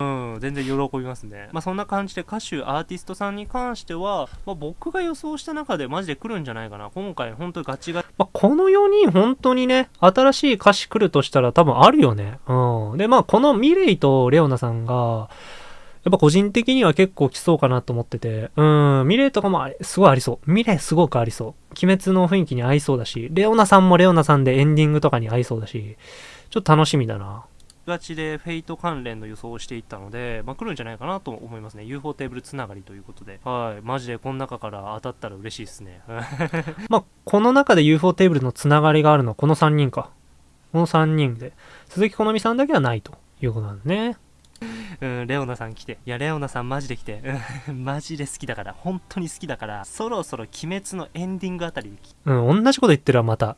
うん、全然喜びますね。まあそんな感じで歌手、アーティストさんに関しては、まあ、僕が予想した中でマジで来るんじゃないかな。今回本当にガチガチ。まあ、この4人本当にね、新しい歌詞来るとしたら多分あるよね。うん。で、まあこのミレイとレオナさんが、やっぱ個人的には結構来そうかなと思ってて、うん、ミレイとかもあれすごいありそう。ミレイすごくありそう。鬼滅の雰囲気に合いそうだし、レオナさんもレオナさんでエンディングとかに合いそうだし、ちょっと楽しみだな。がちでフェイト関連の予想をしていったので、まあ、来るんじゃないかなと思いますね。UFO テーブルつながりということで。はい。マジでこの中から当たったら嬉しいですね。まあ、この中で UFO テーブルのつながりがあるのはこの3人か。この3人で。鈴木好美さんだけはないということなんですね。うん、レオナさん来て。いや、レオナさんマジで来て。うん、マジで好きだから。本当に好きだから、そろそろ鬼滅のエンディングあたりでうん、同じこと言ってるわ、また。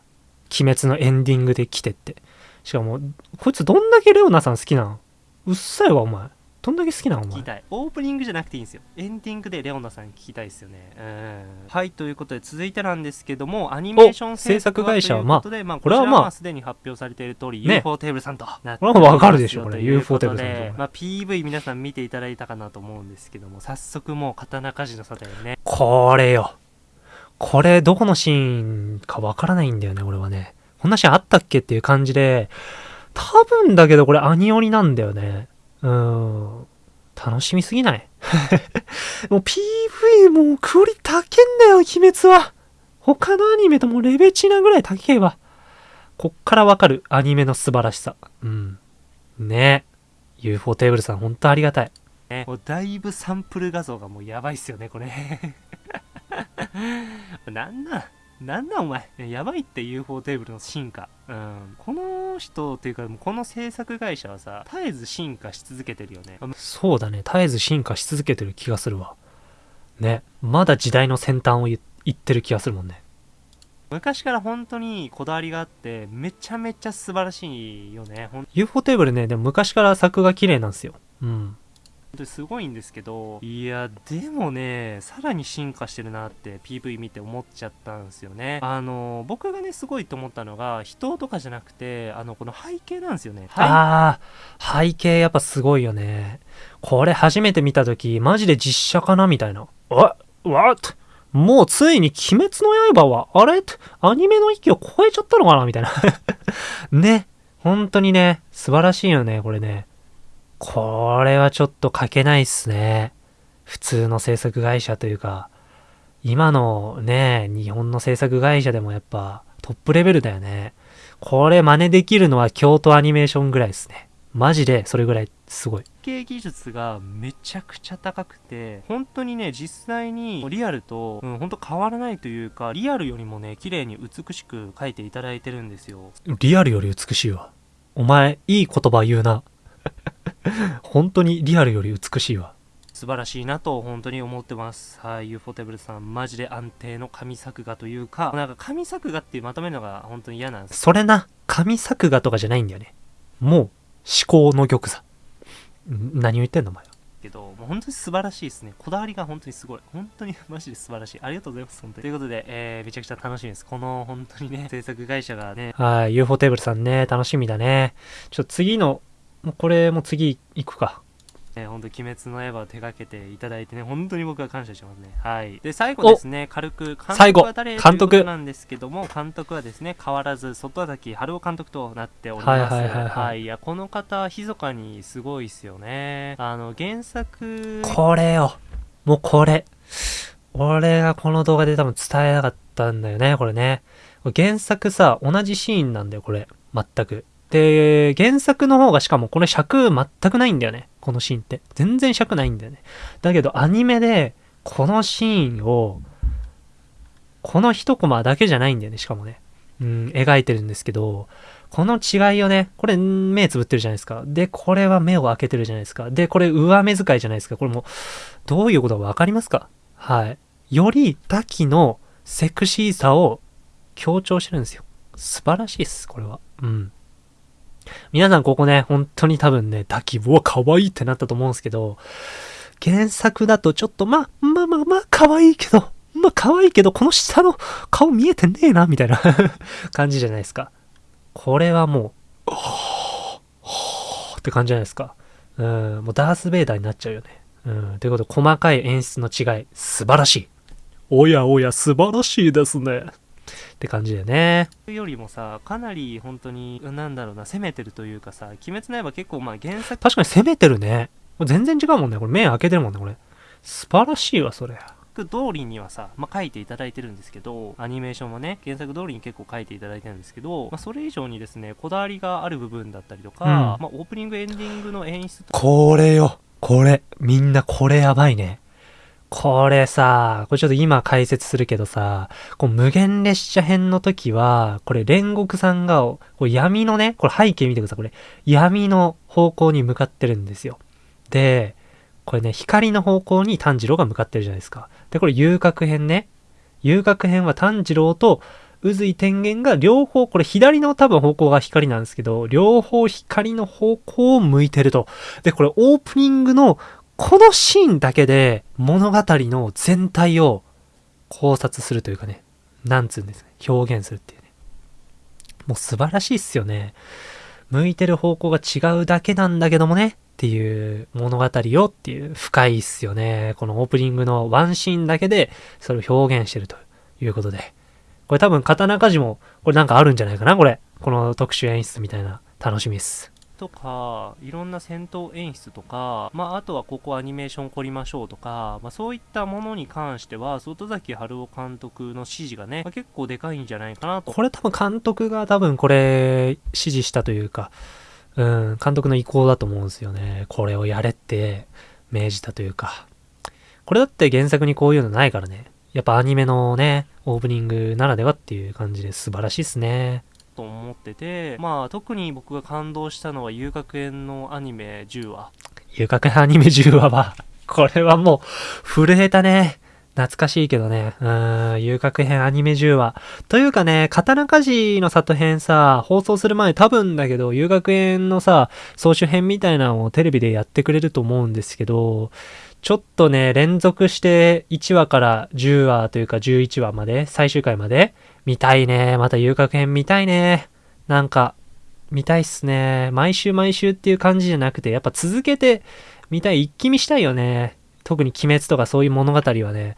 鬼滅のエンディングで来てって。しかも、こいつどんだけレオナさん好きなん？うっさいわ、お前。どんだけ好きなのお前？聞きたい。オープニングじゃなくていいんですよ。エンディングでレオナさん聞きたいですよね。うん。はいということで続いてなんですけどもアニメーション制作会社はまあこれはまあすでに発表されている通り、ね、UFO テーブルさんとなってこれはわかるでしょこれ。UFO テーブルさんと。まあ PV 皆さん見ていただいたかなと思うんですけども早速もう刀鍛冶の里へね。これよ。これどこのシーンかわからないんだよね俺はねこんなシーンあったっけっていう感じで多分だけどこれアニオリなんだよねうーん楽しみすぎない？もう PV もうクオリ高けんだよ、鬼滅は。他のアニメともレベチなぐらい高えわ。こっからわかるアニメの素晴らしさ。うん。ねえ UFO テーブルさんほんとありがたい。ね、もうだいぶサンプル画像がもうやばいっすよね、これ。なんなん？なんだお前やばいって UFO テーブルの進化。うん。この人っていうか、この制作会社はさ、絶えず進化し続けてるよね。そうだね。絶えず進化し続けてる気がするわ。ね。まだ時代の先端を言ってる気がするもんね。昔から本当にこだわりがあって、めちゃめちゃ素晴らしいよね。UFO テーブルね、でも昔から作が綺麗なんですよ。うん。本当にすごいんですけど、いや、でもね、さらに進化してるなって PV 見て思っちゃったんですよね。あの、僕がね、すごいと思ったのが、人とかじゃなくて、あの、この背景なんですよね。ああ、背景やっぱすごいよね。これ初めて見た時、マジで実写かなみたいな。わ、わっもうついに鬼滅の刃は、あれ？アニメの域を超えちゃったのかなみたいな ね。本当にね、素晴らしいよね、これね。これはちょっと書けないっすね。普通の制作会社というか、今のね、日本の制作会社でもやっぱトップレベルだよね。これ真似できるのは京都アニメーションぐらいですね。マジでそれぐらいすごい。系技術がめちゃくちゃ高くて、本当にね、実際にリアルと、うん、本当変わらないというか、リアルよりもね、綺麗に美しく描いていただいてるんですよ。リアルより美しいわ。お前、いい言葉言うな。本当にリアルより美しいわ。素晴らしいなと本当に思ってます。はい、UFO テーブルさん、マジで安定の神作画というか、なんか神作画っていうまとめるのが本当に嫌なんです。それな、神作画とかじゃないんだよね。もう、思考の玉座。何を言ってんのお前は。けど、もう本当に素晴らしいですね。こだわりが本当にすごい。本当にマジで素晴らしい。ありがとうございます。本当に。ということで、えー、めちゃくちゃ楽しみです。この本当にね、制作会社がね。はい、UFO テーブルさんね、楽しみだね。ちょっと次のもうこれも次行くか。えー、本当鬼滅の刃を手掛けていただいてね、本当に僕は感謝しますね。はい。で、最後ですね、軽く、監督は誰？監督なんですけども、監督はですね、変わらず、外崎春夫監督となっております。はいはいはい、はい、はい。いや、この方、密かにすごいっすよね。あの、原作。これよ。もうこれ。俺がこの動画で多分伝えなかったんだよね、これね。原作さ、同じシーンなんだよ、これ。全く。で、原作の方がしかもこれ尺全くないんだよね。このシーンって。全然尺ないんだよね。だけどアニメでこのシーンを、この一コマだけじゃないんだよね、しかもね。うん、描いてるんですけど、この違いをね、これ目つぶってるじゃないですか。で、これは目を開けてるじゃないですか。で、これ上目遣いじゃないですか。これも、どういうことかわかりますか？はい。より滝のセクシーさを強調してるんですよ。素晴らしいです、これは。うん。皆さんここね、本当に多分ね、抱き棒可愛いってなったと思うんですけど、原作だとちょっとまあ、まあまあまあ可愛いけど、まあ可愛いけど、この下の顔見えてねえな、みたいな 感じじゃないですか。これはもう、はぁ、って感じじゃないですか。うん、もうダース・ベイダーになっちゃうよね。うん、ということで、細かい演出の違い、素晴らしい。おやおや、素晴らしいですね。って感じだよね。よりもさ、かなり本当に、なんだろうな、攻めてるというかさ、鬼滅の刃結構まあ原作。確かに攻めてるね。全然違うもんね。これ目開けてるもんね、これ。素晴らしいわ、それ。通りにはさ、まあ、書いていただいてるんですけど、アニメーションはね、原作通りに結構書いていただいてるんですけど、まあ、それ以上にですね、こだわりがある部分だったりとか、うん、まあ、オープニング、エンディングの演出これよ。これ。みんなこれやばいね。これさ、これちょっと今解説するけどさ、こう無限列車編の時は、これ煉獄さんが、こう闇のね、これ背景見てください。これ闇の方向に向かってるんですよ。で、これね、光の方向に炭治郎が向かってるじゃないですか。で、これ遊郭編ね。遊郭編は炭治郎と宇髄天元が両方、これ左の多分方向が光なんですけど、両方光の方向を向いてると。で、これオープニングのこのシーンだけで物語の全体を考察するというかね、なんつうんですね、表現するっていうね。もう素晴らしいっすよね。向いてる方向が違うだけなんだけどもね、っていう物語をっていう深いっすよね。このオープニングのワンシーンだけでそれを表現してるということで。これ多分刀鍛冶もこれなんかあるんじゃないかなこれ。この特殊演出みたいな楽しみっす。とか、いろんな戦闘演出とか、まあ、あとはここアニメーション凝りましょうとか、まあ、そういったものに関しては、外崎春夫監督の指示がね、まあ、結構でかいんじゃないかなと。これ多分監督が多分これ指示したというか、うん、監督の意向だと思うんですよね。これをやれって命じたというか。これだって原作にこういうのないからね。やっぱアニメのね、オープニングならではっていう感じで素晴らしいっすね。と思ってて、まあ特に僕が感動したのは遊郭園のアニメ10話。遊郭園アニメ10話は、これはもう震えたね。懐かしいけどね。うーん、遊郭編アニメ10話。というかね、刀鍛冶の里編さ、放送する前多分だけど、遊郭編のさ、総集編みたいなのをテレビでやってくれると思うんですけど、ちょっとね、連続して1話から10話というか11話まで、最終回まで、見たいね。また遊郭編見たいね。なんか、見たいっすね。毎週毎週っていう感じじゃなくて、やっぱ続けて見たい、一気見したいよね。特に鬼滅とかそういう物語はね、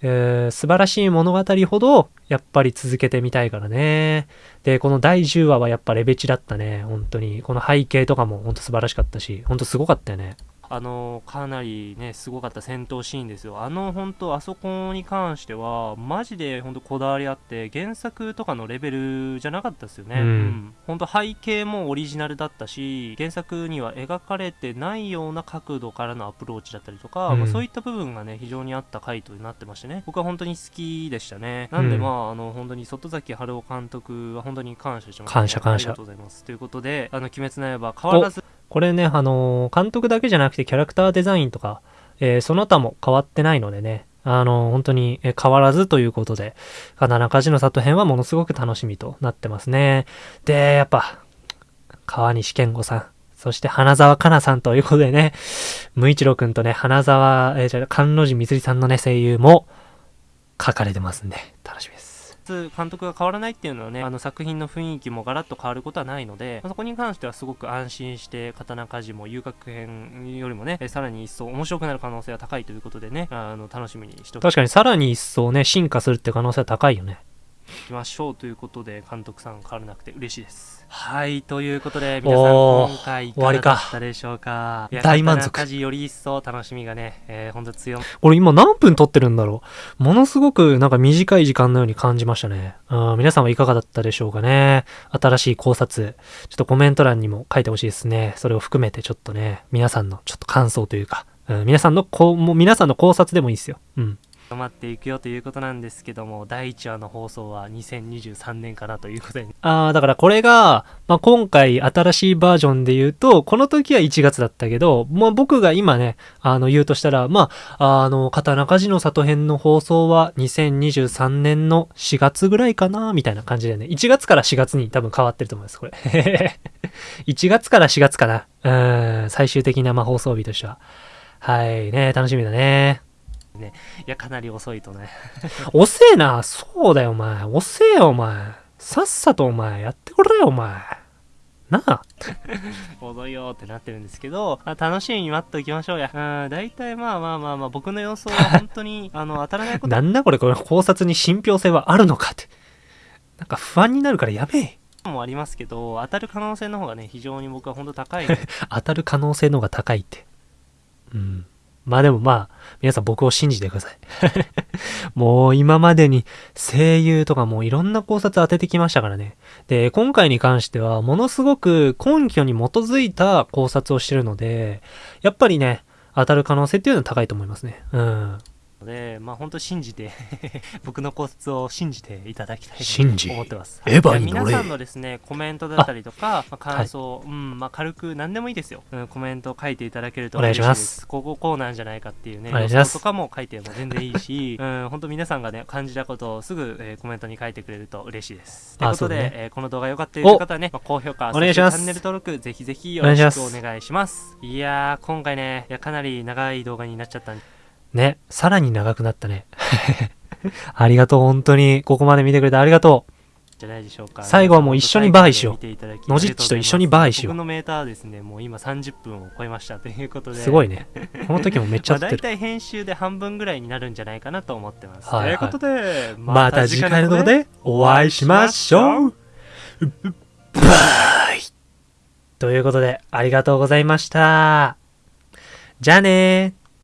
えー、素晴らしい物語ほど、やっぱり続けてみたいからね。で、この第10話はやっぱレベチだったね。本当に。この背景とかも本当素晴らしかったし、本当すごかったよね。あのかなりねすごかった戦闘シーンですよ。あの本当あそこに関してはマジで本当こだわりあって原作とかのレベルじゃなかったですよね、うん、うん、本当背景もオリジナルだったし原作には描かれてないような角度からのアプローチだったりとか、うん、まあ、そういった部分がね非常にあった回答になってましてね。僕は本当に好きでしたね。なんでまあ、あの本当に外崎春夫監督は本当に感謝します、ね、感謝感謝。ありがとうございます。ということであの鬼滅の刃変わらずこれね、あのー、監督だけじゃなくてキャラクターデザインとか、えー、その他も変わってないのでね、あのー、本当に変わらずということで、刀鍛冶の里編はものすごく楽しみとなってますね。で、やっぱ、川西健吾さん、そして花沢香菜さんということでね、無一郎くんとね、花沢、えー、じゃあ、関路寺みつりさんのね、声優も書かれてますんで、楽しみつ。監督が変わらないっていうのはねあの作品の雰囲気もガラッと変わることはないので、まあ、そこに関してはすごく安心して刀鍛冶も遊郭編よりもねさらに一層面白くなる可能性は高いということでねあの楽しみにしておき確かにさらに一層ね進化するって可能性は高いよねきましょうということで監督さん変わらなくて嬉しいです。はいということで皆さん今回いかがだったでしょうか？大満足家事より一層楽しみがね、えー、ほんと強これ今何分撮ってるんだろう？ものすごくなんか短い時間のように感じましたね。うん皆さんはいかがだったでしょうかね？新しい考察。ちょっとコメント欄にも書いてほしいですね。それを含めてちょっとね皆さんのちょっと感想というか、うん、皆さんのこうもう皆さんの考察でもいいですよ。うん深まっていくよということなんですけども、第1話の放送は2023年かなということで。ああ、だからこれが、まあ、今回新しいバージョンで言うと、この時は1月だったけど、まあ、僕が今ね、あの、言うとしたら、まあ、あの、刀鍛冶の里編の放送は2023年の4月ぐらいかな、みたいな感じでね、1月から4月に多分変わってると思います、これ。1月から4月かな。うん、最終的なま放送日としては。はいね、楽しみだね。ね。いや、かなり遅いとね。遅えな。そうだよ、お前。遅えよ、お前。さっさとお前、やってくれよ、お前。なあ。遅いよってなってるんですけど、あ楽しみに待っておきましょうや。うん、大体まあまあまあまあ、僕の予想は本当に、あの、当たらないこと。なんだこれ、これ考察に信憑性はあるのかって。なんか不安になるからやべえ。もありますけど、当たる可能性の方がね、非常に僕は本当高い。当たる可能性の方が高いって。うん。まあでもまあ、皆さん僕を信じてください。もう今までに声優とかもいろんな考察当ててきましたからね。で、今回に関してはものすごく根拠に基づいた考察をしてるので、やっぱりね、当たる可能性っていうのは高いと思いますね。うん。ので、まあ本当信じて 僕のコツを信じていただきたいと思ってます。エヴァに皆さんのですね、コメントだったりとか、まあ、感想、うん、まあ軽く何でもいいですよ。うん、コメントを書いていただけるとお願いします嬉です。こここうなんじゃないかっていうね、予想とかも書いても全然いいし、うん、本当皆さんがね、感じたことをすぐ、えーコメントに書いてくれると嬉しいです。ということで、ねえーこの動画良かったという方はね、まあ、高評価、お願いしますチャンネル登録、ぜひぜひよろしくお願いします。いやー、今回ね、いやかなり長い動画になっちゃったんでね、さらに長くなったね。ありがとう、本当に。ここまで見てくれてありがとじゃないでしょうか。最後はもう一緒にバーイしよう見ていただきのじっちと一緒にバーイしよう僕のメーターはですね、もう今30分を超えましたということう。で。すごいね。この時もめっちゃ まあ、大撮ってる。体編集で半分ぐらいになるんじゃないかなと思ってます。はいはいということで、また次回の動画でお会いしましょうバイということで、ありがとうございました。じゃあねー。